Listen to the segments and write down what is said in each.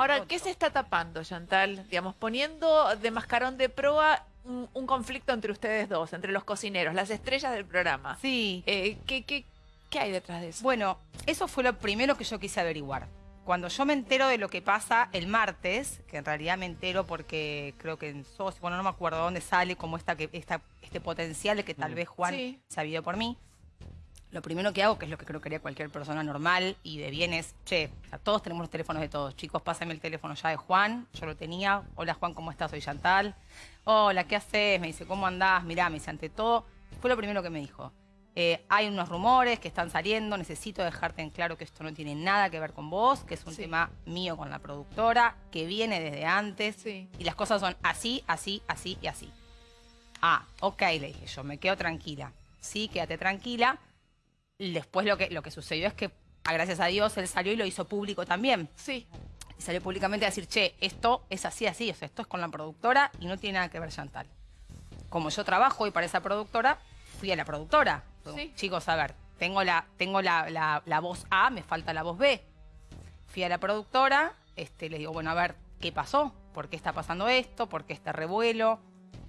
Ahora, ¿qué se está tapando, Chantal? Digamos, poniendo de mascarón de proa un, un conflicto entre ustedes dos, entre los cocineros, las estrellas del programa. Sí. Eh, ¿qué, qué, qué hay detrás de eso? Bueno, eso fue lo primero que yo quise averiguar. Cuando yo me entero de lo que pasa el martes, que en realidad me entero porque creo que en SOS, bueno, no me acuerdo dónde sale como esta, que, esta, este potencial de que tal Mm. vez Juan Sí. ido por mí. Lo primero que hago, que es lo que creo que haría cualquier persona normal y de bien, es, che, o sea, todos tenemos los teléfonos de todos. Chicos, pásame el teléfono ya de Juan. Yo lo tenía. Hola Juan, ¿cómo estás? Soy Chantal. Hola, ¿qué haces? Me dice, ¿cómo andás? Mirá, me dice, ante todo, fue lo primero que me dijo. Eh, hay unos rumores que están saliendo, necesito dejarte en claro que esto no tiene nada que ver con vos, que es un Sí. tema mío con la productora, que viene desde antes, Sí. y las cosas son así, así, así y así. Ah, ok, le dije yo, me quedo tranquila. Sí, quédate tranquila. Después lo que, lo que sucedió es que, a gracias a Dios, él salió y lo hizo público también. Sí. Y salió públicamente a decir, che, esto es así, así, o sea, esto es con la productora y no tiene nada que ver Chantal. Como yo trabajo y para esa productora, fui a la productora. Sí. Chicos, a ver, tengo la, tengo la, la- la voz A, me falta la voz B. Fui a la productora, este, le digo, bueno, a ver, ¿qué pasó? ¿Por qué está pasando esto? ¿Por qué este revuelo?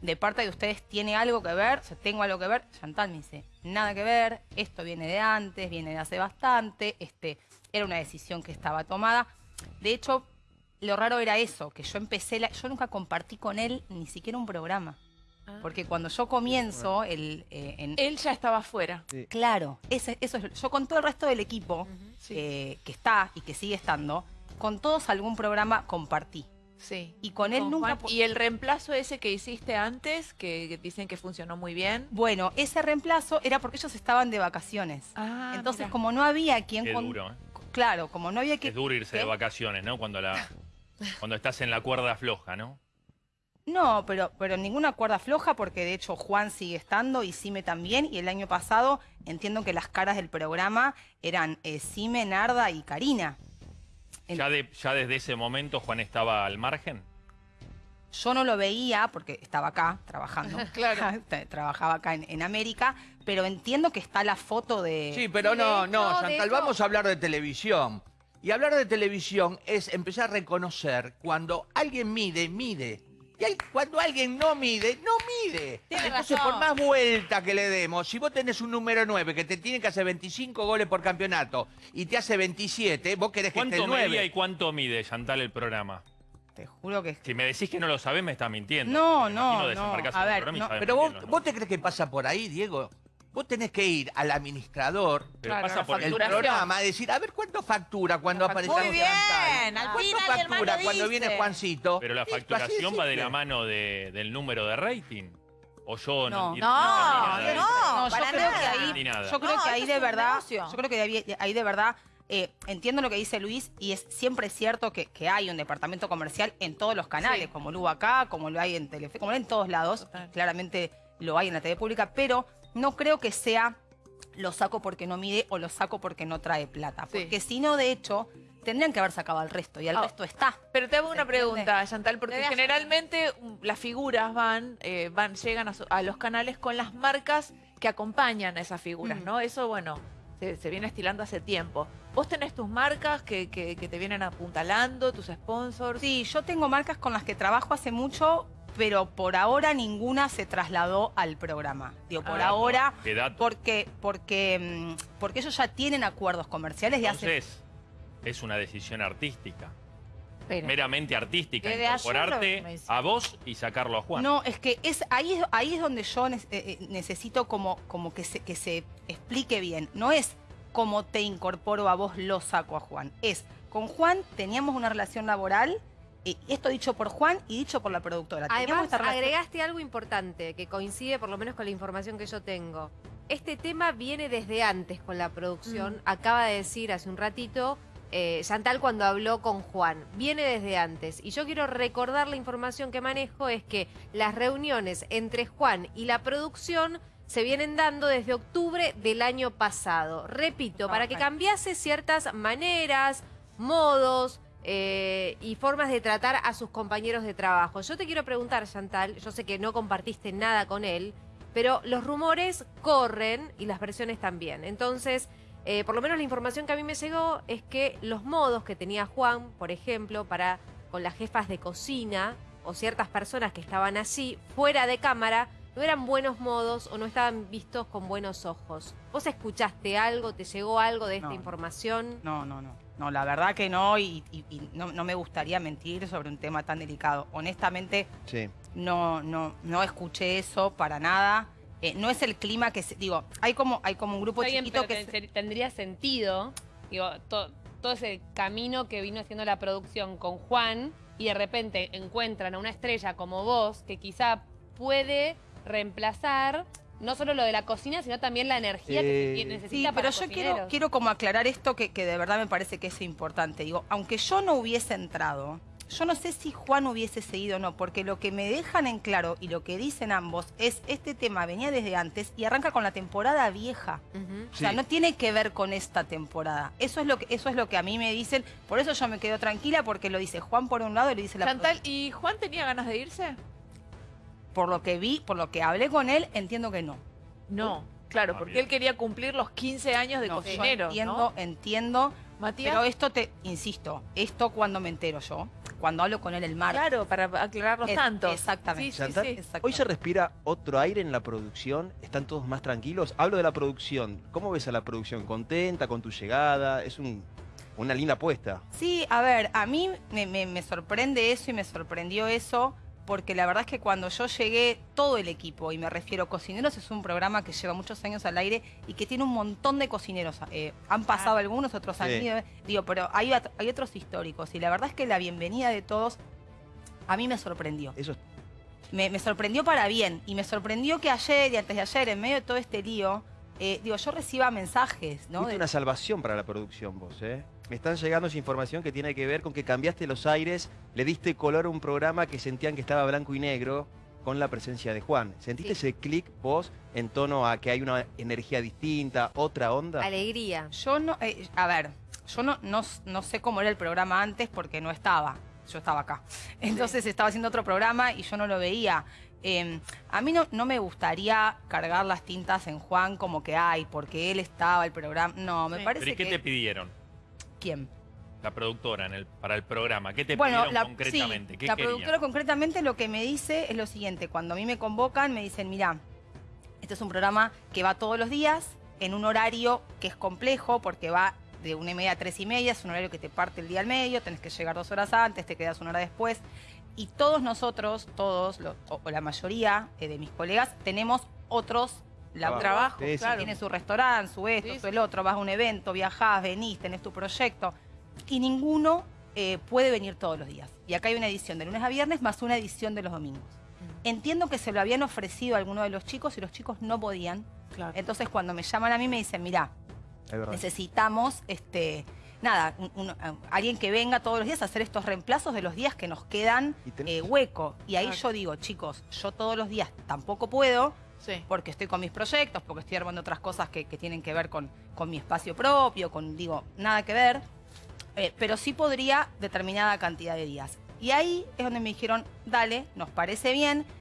De parte de ustedes, ¿tiene algo que ver? O sea, ¿tengo algo que ver? Chantal me dice, nada que ver, esto viene de antes, viene de hace bastante, este, era una decisión que estaba tomada. De hecho, lo raro era eso, que yo empecé, la- yo nunca compartí con él ni siquiera un programa. Ah. Porque cuando yo comienzo, el, eh, en, Él ya estaba afuera. Claro, ese- eso es. Yo con todo el resto del equipo Sí. eh, que está y que sigue estando, con todos algún programa compartí. Sí. Y con él nunca. Juan. ¿Y el reemplazo ese que hiciste antes, que, dicen que funcionó muy bien? Bueno, ese reemplazo era porque ellos estaban de vacaciones. Ah, Entonces, mira. como no había quien. Qué con- duro, ¿eh? Claro, como no había que. Es duro irse de vacaciones, ¿no? Cuando, la, cuando estás en la cuerda floja, ¿no? No, pero, pero ninguna cuerda floja, porque de hecho Juan sigue estando y Sime también. Y el año pasado entiendo que las caras del programa eran eh, Sime, Narda y Karina. Ya, de, ya desde ese momento Juan estaba al margen. Yo no lo veía porque estaba acá trabajando. Claro. Tra- Trabajaba acá en, en América, pero entiendo que está la foto de. Sí, pero no, no, Chantal, vamos a hablar de televisión. Y hablar de televisión es empezar a reconocer cuando alguien mide, mide. Y hay- cuando alguien no mide, no mide. Tiene Entonces, razón. por más vuelta que le demos, si vos tenés un número 9 que te tiene que hacer 25 goles por campeonato y te hace 27, vos querés que esté ¿Cuánto el medía 9. y cuánto mide Chantal el programa? Te juro que. Si me decís que no lo sabés, me estás mintiendo. No, Me no, imagino no. desembarcás A el ver, programa y no, sabés Pero muy vos, bien los vos te crees que pasa por ahí, Diego. Vos tenés que ir al administrador Pero Claro, pasa la por el Facturación. programa, a decir, a ver cuánto factura cuando La aparecemos Muy bien, al ¿Cuánto factura cuando dice. viene Juancito? Pero la facturación va de la mano de- del número de rating. O yo no, No. ni- No, yo creo que ahí, yo creo No, que ahí esto de verdad, yo creo que ahí, ahí de verdad eh, entiendo lo que dice Luis y es siempre cierto que, que hay un departamento comercial en todos los canales, Sí. como lo hubo acá, como lo hay en Telefe, como lo hay en todos lados, Total. claramente lo hay en la TV pública, pero no creo que sea lo saco porque no mide o lo saco porque no trae plata, Sí. porque si no, de hecho, tendrían que haber sacado al resto y el Ah. resto está. Pero te hago una pregunta, Chantal, porque generalmente um, las figuras van, eh, van llegan a, su- a los canales con las marcas que acompañan a esas figuras, Mm. ¿no? Eso, bueno, se, se viene estilando hace tiempo. ¿Vos tenés tus marcas que, que- que te vienen apuntalando, tus sponsors? Sí, yo tengo marcas con las que trabajo hace mucho, pero por ahora ninguna se trasladó al programa. Digo, por Ah, ahora, Qué dato. porque, porque, mm, porque ellos ya tienen acuerdos comerciales de hace... Entonces, es una decisión artística. Meramente artística. Incorporarte a vos y sacarlo a Juan. No, es que es ahí, es- ahí es donde yo eh, eh, necesito como, como que, se, que se explique bien. No es como te incorporo a vos, lo saco a Juan. Es, con Juan teníamos una relación laboral, eh, esto dicho por Juan y dicho por la productora. Además, esta agregaste algo importante que coincide por lo menos con la información que yo tengo. Este tema viene desde antes con la producción. Mm. Acaba de decir hace un ratito eh, Chantal cuando habló con Juan. Viene desde antes. Y yo quiero recordar la información que manejo es que las reuniones entre Juan y la producción se vienen dando desde octubre del año pasado. Repito, para que cambiase ciertas maneras, modos eh, y formas de tratar a sus compañeros de trabajo. Yo te quiero preguntar, Chantal, yo sé que no compartiste nada con él, pero los rumores corren y las versiones también. Entonces, Eh, por lo menos la información que a mí me llegó es que los modos que tenía Juan, por ejemplo, para con las jefas de cocina o ciertas personas que estaban allí fuera de cámara, no eran buenos modos o no estaban vistos con buenos ojos. ¿Vos escuchaste algo, te llegó algo de esta No. información? No, no, no. No, la verdad que no, y, y- y no, no me gustaría mentir sobre un tema tan delicado. Honestamente, Sí. no, no, no escuché eso para nada. Eh, no es el clima que se, digo, hay como, hay como un grupo Está bien, chiquito que se- te- tendría sentido, digo, to- todo ese camino que vino haciendo la producción con Juan y de repente encuentran a una estrella como vos que quizá puede reemplazar no solo lo de la cocina, sino también la energía que se necesita Sí, para pero yo quiero, quiero como aclarar esto que, que de verdad me parece que es importante. Digo, aunque yo no hubiese entrado, yo no sé si Juan hubiese seguido o no, porque lo que me dejan en claro y lo que dicen ambos es este tema venía desde antes y arranca con la temporada vieja. O sea, Sí. no tiene que ver con esta temporada. Eso es lo que eso es lo que a mí me dicen. Por eso yo me quedo tranquila porque lo dice Juan por un lado y lo dice la Chantal, ¿y Juan tenía ganas de irse? Por lo que vi, por lo que hablé con él, entiendo que no. No, claro, Ah, porque bien. él quería cumplir los 15 años de No, cocinero, entiendo, ¿no? entiendo. Matías. Pero esto te, insisto, esto cuando me entero yo, cuando hablo con él el martes. Claro, para aclarar los Es- tantos. exactamente. Sí, sí, Chantal, sí. Exacto. Hoy se respira otro aire en la producción, están todos más tranquilos. Hablo de la producción. ¿Cómo ves a la producción? ¿Contenta con tu llegada? Es un- una linda apuesta. Sí, a ver, a mí me, me- me sorprende eso y me sorprendió eso, porque la verdad es que cuando yo llegué, todo el equipo, y me refiero, Cocineros es un programa que lleva muchos años al aire y que tiene un montón de cocineros. eh, han pasado algunos, otros han Sí. ido, eh, digo, pero hay, hay otros históricos, y la verdad es que la bienvenida de todos a mí me sorprendió. Eso me, me sorprendió para bien. Y me sorprendió que ayer y antes de ayer, en medio de todo este lío, eh, digo, yo reciba mensajes, De- una salvación para la producción vos, ¿eh? Me están llegando esa información que tiene que ver con que cambiaste los aires, le diste color a un programa que sentían que estaba blanco y negro con la presencia de Juan. ¿Sentiste ese clic vos en tono a que hay una energía distinta, otra onda? Alegría. Yo no, eh, a ver, yo no, no, no sé cómo era el programa antes porque no estaba. Yo estaba acá. Entonces estaba haciendo otro programa y yo no lo veía. Eh, a mí no, no me gustaría cargar las tintas en Juan como que hay, porque él estaba el programa. No, me Sí. parece ¿Pero y qué que. te pidieron? ¿Quién? La productora en el, para el programa. ¿Qué te Bueno, pidieron la, concretamente? sí, ¿Qué la querían? productora concretamente lo que me dice es lo siguiente. Cuando a mí me convocan, me dicen, mira, este es un programa que va todos los días en un horario que es complejo porque va de una y media a tres y media, es un horario que te parte el día al medio, tenés que llegar dos horas antes, te quedas una hora después. Y todos nosotros, todos, lo- o, o la mayoría eh, de mis colegas, tenemos otros laburos. Trabajo, Sí, sí. claro. Tiene su restaurante, su esto, Sí, su el otro, vas a un evento, viajás, venís, tenés tu proyecto. Y ninguno eh, puede venir todos los días. Y acá hay una edición de lunes a viernes más una edición de los domingos. Entiendo que se lo habían ofrecido a alguno de los chicos y los chicos no podían. Claro. Entonces cuando me llaman a mí me dicen, verdad. necesitamos este nada un- un- a- alguien que venga todos los días a hacer estos reemplazos de los días que nos quedan eh, hueco. Y ahí Claro. yo digo, chicos, yo todos los días tampoco puedo Sí. porque estoy con mis proyectos, porque estoy armando otras cosas que, tienen que ver con, con mi espacio propio, con, digo, nada que ver, eh, pero sí podría determinada cantidad de días. Y ahí es donde me dijeron, dale, nos parece bien,